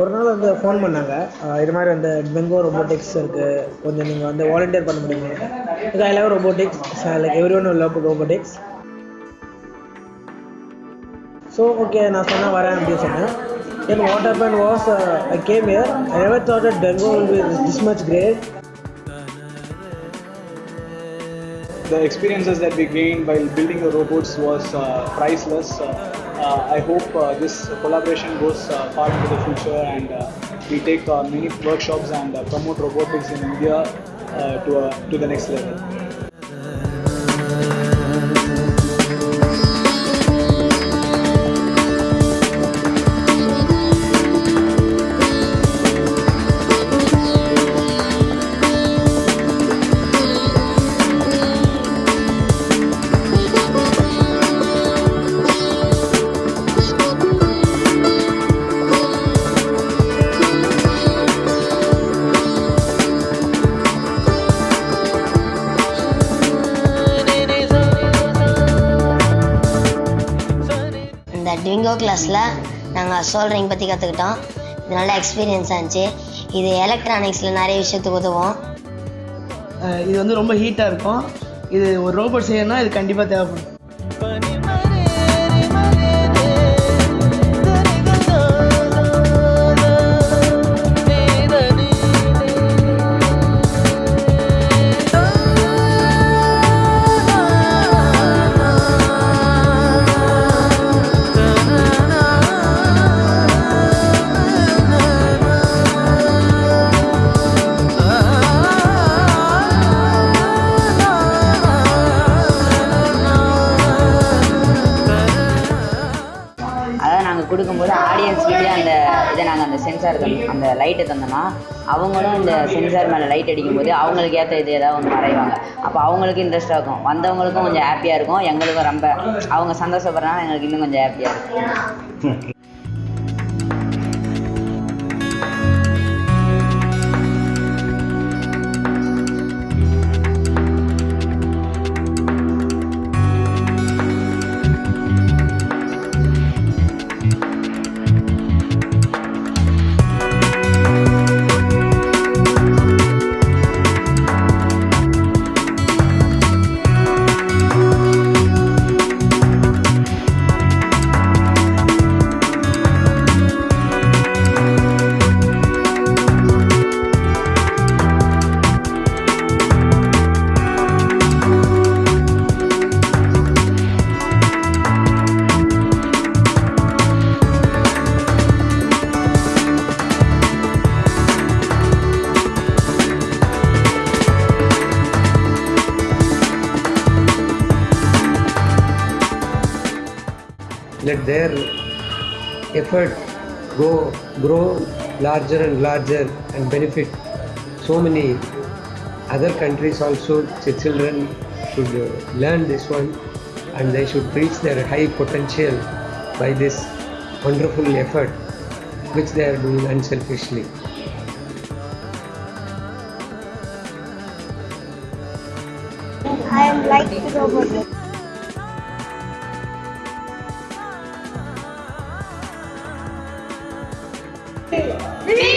ஒரு நாள் வந்து ஃபோன் பண்ணாங்க. இது மாதிரி அந்த பெங்கோ ரொபோட்டிக்ஸ் இருக்குது கொஞ்சம் நீங்கள் வந்து வாலண்டியர் பண்ண முடியுமா? I love robotics like everyone love robotics so okay நான் சொன்னேன் வரேன் அப்படின்னு சொன்னேன். Then what happened was uh, I came here. I never thought that Denver will be this much great. The experiences that we gained while building the robots was uh, priceless. Uh, uh I hope uh, this collaboration goes uh, far into the future and we take many workshops and promote robotics in India to, to the next level. ட்விங்கோ கிளாஸில் நாங்கள் soldering பற்றி கற்றுக்கிட்டோம் இது நல்ல எக்ஸ்பீரியன்ஸாக இருந்துச்சு. இது எலக்ட்ரானிக்ஸில் நிறைய விஷயத்துக்கு உதவும். இது வந்து ரொம்ப ஹீட்டாக இருக்கும். இது ஒரு ரோபோட் செய்யணும்னா இது கண்டிப்பாக தேவைப்படும். அதாவது நாங்கள் கொடுக்கும்போது ஆடியன்ஸ்கிட்டே அந்த இதை நாங்கள் அந்த சென்சார் தந்தோம் அந்த லைட்டை தந்தோம்னா அவங்களும் இந்த சென்சார் மேலே லைட் அடிக்கும்போது அவங்களுக்கு ஏற்ற இது ஏதாவது ஒன்று வரைவாங்க. அப்போ அவங்களுக்கு இன்ட்ரெஸ்டாக இருக்கும். வந்தவங்களுக்கும் கொஞ்சம் ஹாப்பியாக இருக்கும். எங்களுக்கும் ரொம்ப அவங்க சந்தோஷப்படுறதுனால எங்களுக்கு இன்னும் கொஞ்சம் ஹாப்பியாக இருக்கும். let their effort go grow larger and larger and benefit so many other countries also the children should learn this one and they should reach their high potential by this wonderful effort which they are doing unselfishly I am like robot. Viva!